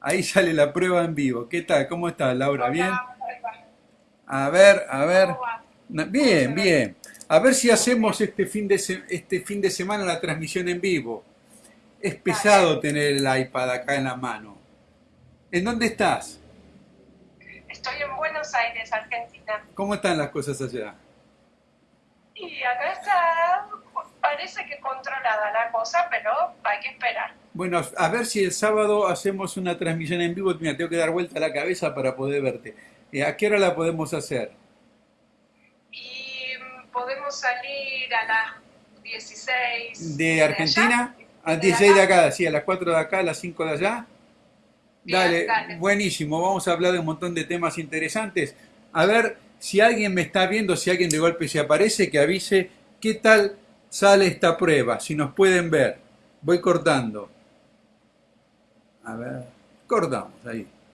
Ahí sale la prueba en vivo. ¿Qué tal? ¿Cómo estás, Laura? ¿Bien? A ver, a ver. Bien, bien. A ver si hacemos este fin de, este fin de semana la transmisión en vivo. Es pesado tener el iPad acá en la mano. ¿En dónde estás? Estoy en Buenos Aires, Argentina. ¿Cómo están las cosas allá? Y acá está, parece que controlada la cosa, pero hay que esperar. Bueno, a ver si el sábado hacemos una transmisión en vivo. Mira, tengo que dar vuelta la cabeza para poder verte. Eh, ¿A qué hora la podemos hacer? Y mm, podemos salir a las 16 ¿De Argentina? allá. A De 16 de acá. acá, sí, a las 4 de acá, a las 5 de allá. Bien, Dale, dale. buenísimo. Vamos a hablar de un montón de temas interesantes. A ver si alguien me está viendo, si alguien de golpe se aparece, que avise qué tal sale esta prueba, si nos pueden ver. Voy cortando. A ver, cortamos ahí.